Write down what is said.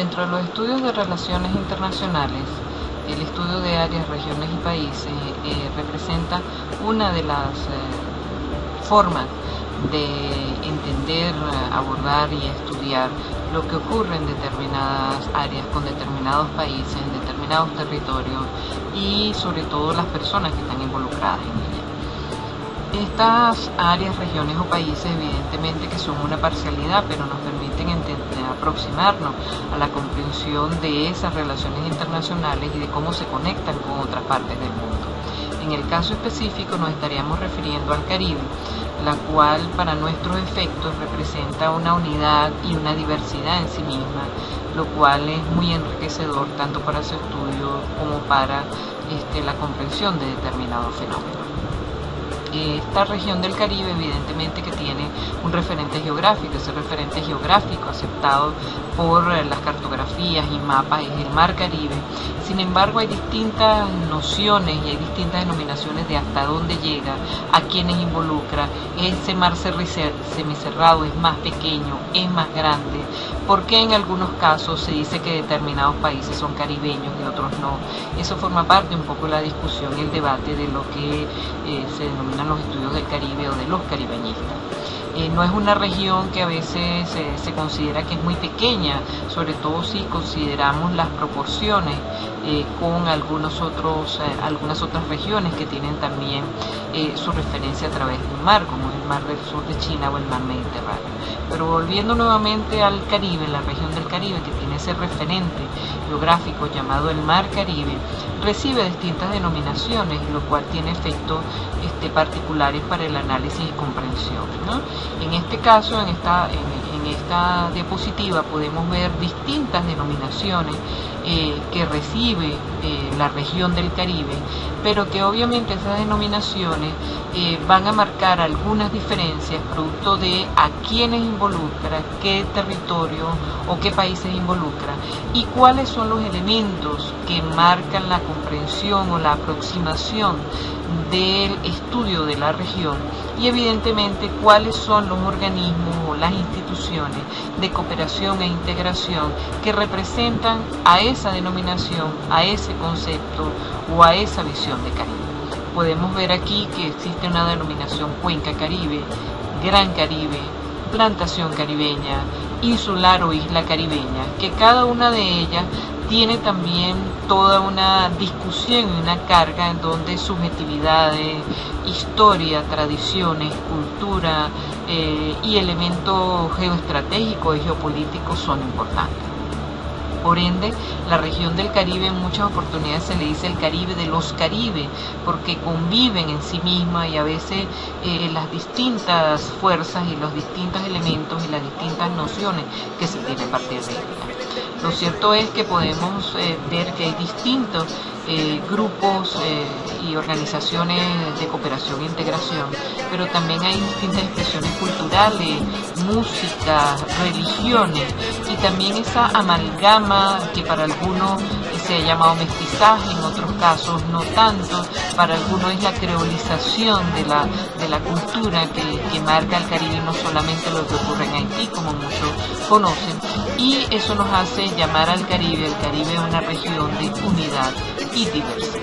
Dentro de los estudios de relaciones internacionales, el estudio de áreas, regiones y países eh, representa una de las eh, formas de entender, abordar y estudiar lo que ocurre en determinadas áreas, con determinados países, en determinados territorios y sobre todo las personas que están involucradas en ellas. Estas áreas, regiones o países evidentemente que son una parcialidad, pero nos permiten aproximarnos a la comprensión de esas relaciones internacionales y de cómo se conectan con otras partes del mundo. En el caso específico nos estaríamos refiriendo al Caribe, la cual para nuestros efectos representa una unidad y una diversidad en sí misma, lo cual es muy enriquecedor tanto para su estudio como para este, la comprensión de determinados fenómenos esta región del Caribe evidentemente que tiene un referente geográfico, ese referente geográfico aceptado por eh, las cartografías y mapas es el Mar Caribe. Sin embargo hay distintas nociones y hay distintas denominaciones de hasta dónde llega, a quienes involucra. Ese mar semicerrado es más pequeño, es más grande. ¿Por qué en algunos casos se dice que determinados países son caribeños y otros no? Eso forma parte un poco de la discusión y el debate de lo que eh, se denomina los estudios del Caribe o de los caribeñistas. Eh, no es una región que a veces se considera que es muy pequeña, sobre todo si consideramos las proporciones eh, con algunos otros, eh, algunas otras regiones que tienen también su referencia a través de un mar, como el mar del sur de China o el mar Mediterráneo. Pero volviendo nuevamente al Caribe, la región del Caribe que tiene ese referente geográfico llamado el mar Caribe, recibe distintas denominaciones, lo cual tiene efectos este, particulares para el análisis y comprensión. En este caso, en esta, en, esta diapositiva podemos ver distintas denominaciones eh, que recibe la región del Caribe, pero que obviamente esas denominaciones eh, van a marcar algunas diferencias producto de a quiénes involucra, qué territorio o qué países involucra y cuáles son los elementos que marcan la comprensión o la aproximación del estudio de la región y evidentemente cuáles son los organismos o las instituciones de cooperación e integración que representan a esa denominación, a concepto o a esa visión de Caribe. Podemos ver aquí que existe una denominación Cuenca Caribe, Gran Caribe, Plantación Caribeña, Insular o Isla Caribeña, que cada una de ellas tiene también toda una discusión y una carga en donde subjetividades, historia, tradiciones, cultura eh, y elementos geoestratégicos y geopolíticos son importantes. Por ende, la región del Caribe en muchas oportunidades se le dice el Caribe de los Caribe, porque conviven en sí misma y a veces eh, las distintas fuerzas y los distintos elementos y las distintas nociones que se tienen a partir de ella. Lo cierto es que podemos eh, ver que hay distintos eh, grupos eh, y organizaciones de cooperación e integración, pero también hay distintas expresiones culturales, música, religiones y también esa amalgama que para algunos se ha llamado mestizaje, en otros casos no tanto, para algunos es la creolización de la, de la cultura que, marca el Caribe, no solamente lo que ocurre en Haití, como muchos conocen, y eso nos hace llamar al Caribe, el Caribe una región de unidad y diversidad.